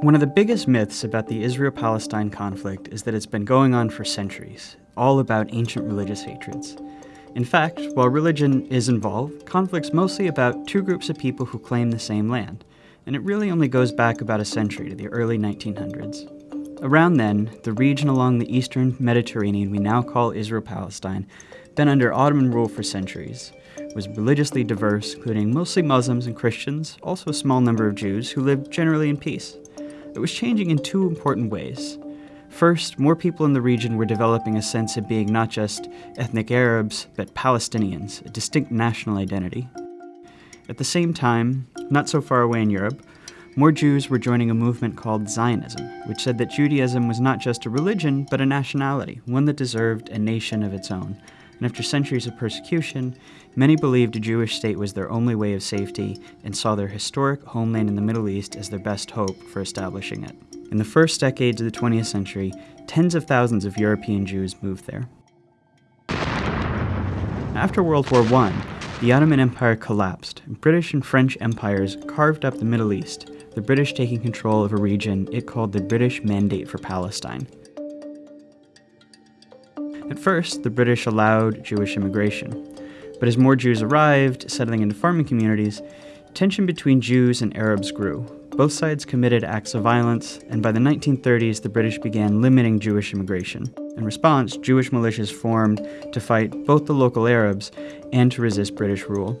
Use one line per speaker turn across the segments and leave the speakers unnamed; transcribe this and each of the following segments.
One of the biggest myths about the Israel Palestine conflict is that it's been going on for centuries, all about ancient religious hatreds. In fact, while religion is involved, conflict's mostly about two groups of people who claim the same land, and it really only goes back about a century to the early 1900s. Around then, the region along the eastern Mediterranean we now call Israel Palestine been under Ottoman rule for centuries, was religiously diverse, including mostly Muslims and Christians, also a small number of Jews who lived generally in peace. It was changing in two important ways. First, more people in the region were developing a sense of being not just ethnic Arabs, but Palestinians, a distinct national identity. At the same time, not so far away in Europe, more Jews were joining a movement called Zionism, which said that Judaism was not just a religion, but a nationality, one that deserved a nation of its own. And after centuries of persecution, many believed a Jewish state was their only way of safety and saw their historic homeland in the Middle East as their best hope for establishing it. In the first decades of the 20th century, tens of thousands of European Jews moved there. After World War I, the Ottoman Empire collapsed, and British and French empires carved up the Middle East, the British taking control of a region it called the British Mandate for Palestine. At first, the British allowed Jewish immigration. But as more Jews arrived, settling into farming communities, tension between Jews and Arabs grew. Both sides committed acts of violence, and by the 1930s, the British began limiting Jewish immigration. In response, Jewish militias formed to fight both the local Arabs and to resist British rule.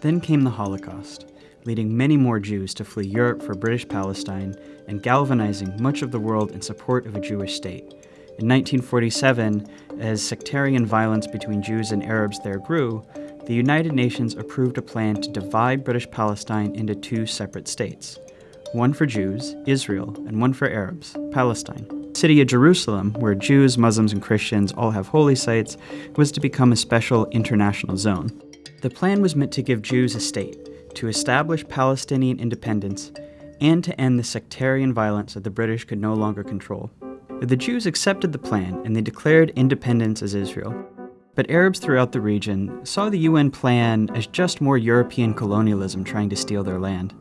Then came the Holocaust, leading many more Jews to flee Europe for British Palestine and galvanizing much of the world in support of a Jewish state. In 1947, as sectarian violence between Jews and Arabs there grew, the United Nations approved a plan to divide British Palestine into two separate states. One for Jews, Israel, and one for Arabs, Palestine. The city of Jerusalem, where Jews, Muslims, and Christians all have holy sites, was to become a special international zone. The plan was meant to give Jews a state, to establish Palestinian independence, and to end the sectarian violence that the British could no longer control. The Jews accepted the plan and they declared independence as Israel. But Arabs throughout the region saw the UN plan as just more European colonialism trying to steal their land.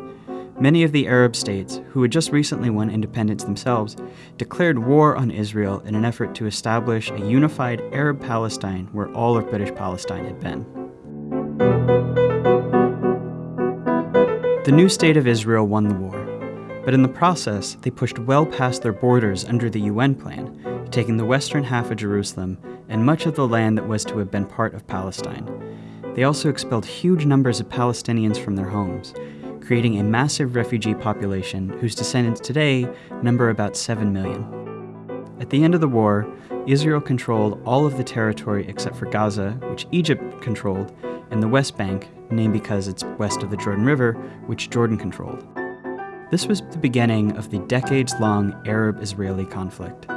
Many of the Arab states, who had just recently won independence themselves, declared war on Israel in an effort to establish a unified Arab Palestine where all of British Palestine had been. The new state of Israel won the war, but in the process, they pushed well past their borders under the UN plan, taking the western half of Jerusalem and much of the land that was to have been part of Palestine. They also expelled huge numbers of Palestinians from their homes, creating a massive refugee population whose descendants today number about 7 million. At the end of the war, Israel controlled all of the territory except for Gaza, which Egypt controlled, and the West Bank, named because it's west of the Jordan River, which Jordan controlled. This was the beginning of the decades-long Arab-Israeli conflict.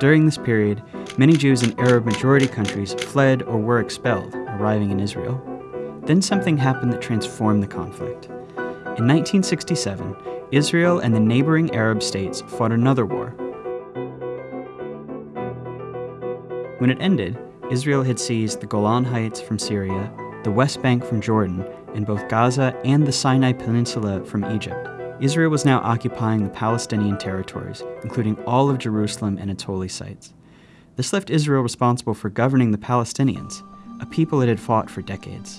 During this period, many Jews in Arab-majority countries fled or were expelled, arriving in Israel. Then something happened that transformed the conflict. In 1967, Israel and the neighboring Arab states fought another war. When it ended, Israel had seized the Golan Heights from Syria, the West Bank from Jordan, and both Gaza and the Sinai Peninsula from Egypt. Israel was now occupying the Palestinian territories, including all of Jerusalem and its holy sites. This left Israel responsible for governing the Palestinians, a people it had fought for decades.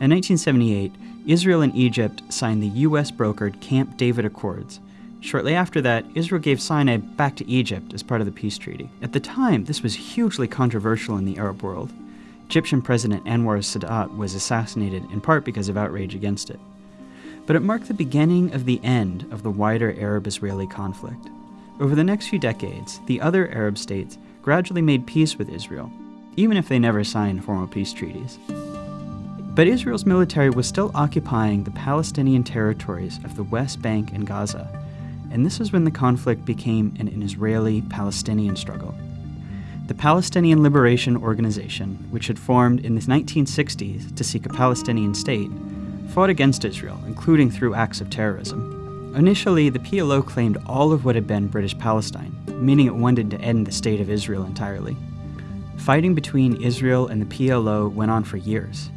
In 1978, Israel and Egypt signed the U.S. brokered Camp David Accords. Shortly after that, Israel gave Sinai back to Egypt as part of the peace treaty. At the time, this was hugely controversial in the Arab world. Egyptian President Anwar Sadat was assassinated in part because of outrage against it but it marked the beginning of the end of the wider Arab-Israeli conflict. Over the next few decades, the other Arab states gradually made peace with Israel, even if they never signed formal peace treaties. But Israel's military was still occupying the Palestinian territories of the West Bank and Gaza, and this is when the conflict became an, an Israeli-Palestinian struggle. The Palestinian Liberation Organization, which had formed in the 1960s to seek a Palestinian state, fought against Israel, including through acts of terrorism. Initially, the PLO claimed all of what had been British Palestine, meaning it wanted to end the State of Israel entirely. Fighting between Israel and the PLO went on for years.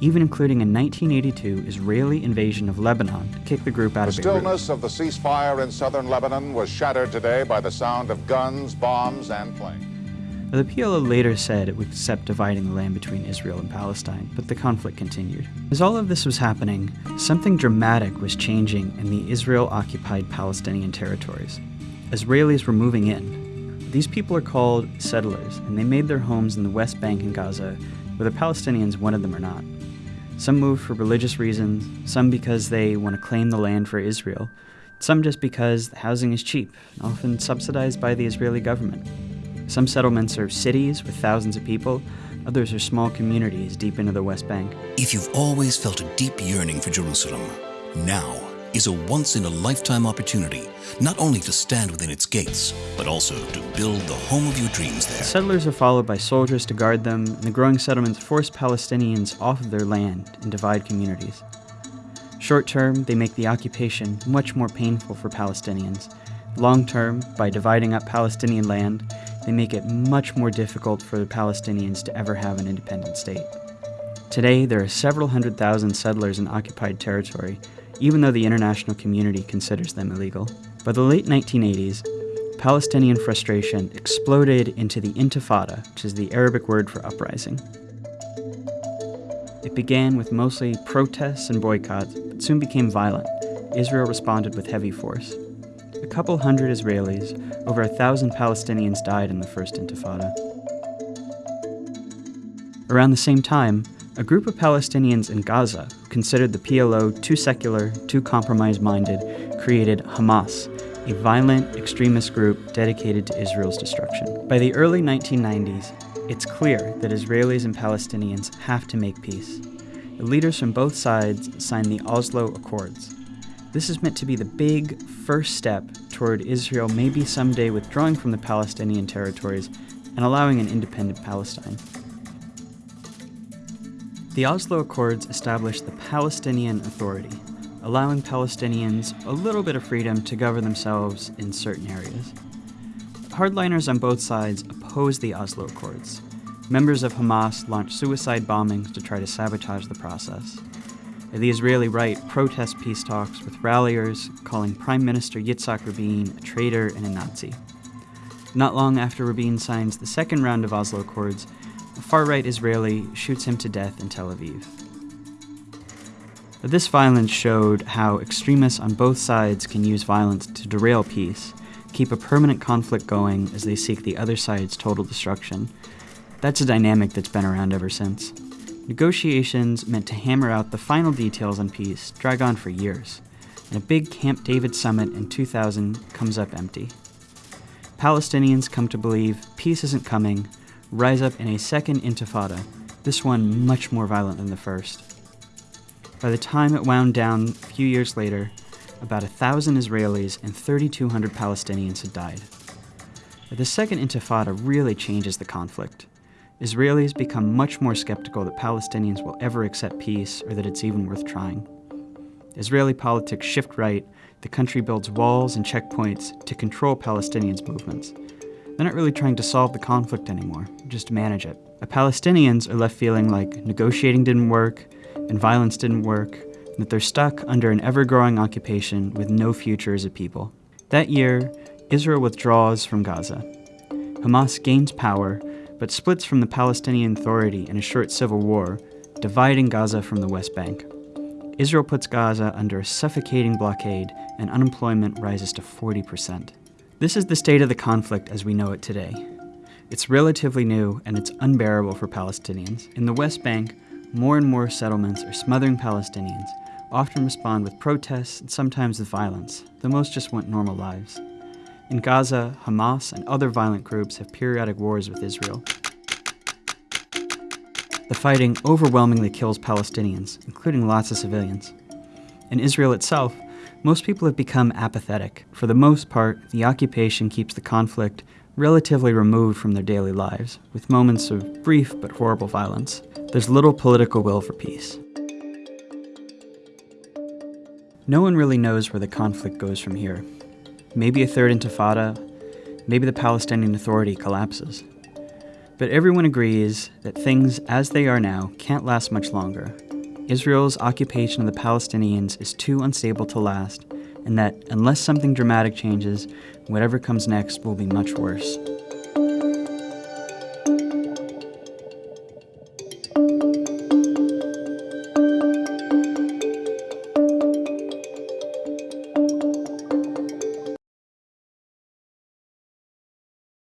even including a 1982 Israeli invasion of Lebanon to kick the group out
the
of Beirut.
stillness of the ceasefire in southern Lebanon was shattered today by the sound of guns, bombs, and planes.
The PLO later said it would accept dividing the land between Israel and Palestine, but the conflict continued. As all of this was happening, something dramatic was changing in the Israel occupied Palestinian territories. Israelis were moving in. These people are called settlers, and they made their homes in the West Bank and Gaza, whether Palestinians wanted them or not. Some moved for religious reasons, some because they want to claim the land for Israel, some just because housing is cheap, often subsidized by the Israeli government. Some settlements are cities with thousands of people, others are small communities deep into the West Bank.
If you've always felt a deep yearning for Jerusalem, now is a once in a lifetime opportunity not only to stand within its gates, but also to build the home of your dreams there.
Settlers are followed by soldiers to guard them, and the growing settlements force Palestinians off of their land and divide communities. Short term, they make the occupation much more painful for Palestinians. Long term, by dividing up Palestinian land, they make it much more difficult for the Palestinians to ever have an independent state. Today, there are several hundred thousand settlers in occupied territory, even though the international community considers them illegal. By the late 1980s, Palestinian frustration exploded into the Intifada, which is the Arabic word for uprising. It began with mostly protests and boycotts, but soon became violent. Israel responded with heavy force. A couple hundred Israelis, over a thousand Palestinians died in the First Intifada. Around the same time, a group of Palestinians in Gaza, who considered the PLO too secular, too compromise minded, created Hamas, a violent extremist group dedicated to Israel's destruction. By the early 1990s, it's clear that Israelis and Palestinians have to make peace. The leaders from both sides signed the Oslo Accords, this is meant to be the big first step toward Israel maybe someday withdrawing from the Palestinian territories and allowing an independent Palestine. The Oslo Accords established the Palestinian Authority, allowing Palestinians a little bit of freedom to govern themselves in certain areas. Hardliners on both sides opposed the Oslo Accords. Members of Hamas launched suicide bombings to try to sabotage the process. The Israeli right protests peace talks with ralliers calling Prime Minister Yitzhak Rabin a traitor and a Nazi. Not long after Rabin signs the second round of Oslo Accords, a far right Israeli shoots him to death in Tel Aviv. This violence showed how extremists on both sides can use violence to derail peace, keep a permanent conflict going as they seek the other side's total destruction. That's a dynamic that's been around ever since. Negotiations meant to hammer out the final details on peace drag on for years, and a big Camp David summit in 2000 comes up empty. Palestinians come to believe peace isn't coming, rise up in a second intifada, this one much more violent than the first. By the time it wound down a few years later, about a thousand Israelis and 3,200 Palestinians had died. The second intifada really changes the conflict. Israelis become much more skeptical that Palestinians will ever accept peace or that it's even worth trying. Israeli politics shift right, the country builds walls and checkpoints to control Palestinians' movements. They're not really trying to solve the conflict anymore, just manage it. The Palestinians are left feeling like negotiating didn't work and violence didn't work, and that they're stuck under an ever growing occupation with no future as a people. That year, Israel withdraws from Gaza. Hamas gains power but splits from the Palestinian Authority in a short civil war, dividing Gaza from the West Bank. Israel puts Gaza under a suffocating blockade, and unemployment rises to 40%. This is the state of the conflict as we know it today. It's relatively new and it's unbearable for Palestinians. In the West Bank, more and more settlements are smothering Palestinians, often respond with protests and sometimes with violence, though most just want normal lives. In Gaza, Hamas and other violent groups have periodic wars with Israel. The fighting overwhelmingly kills Palestinians, including lots of civilians. In Israel itself, most people have become apathetic. For the most part, the occupation keeps the conflict relatively removed from their daily lives, with moments of brief but horrible violence. There's little political will for peace. No one really knows where the conflict goes from here, maybe a third intifada, maybe the Palestinian Authority collapses. But everyone agrees that things as they are now can't last much longer, Israel's occupation of the Palestinians is too unstable to last, and that unless something dramatic changes, whatever comes next will be much worse.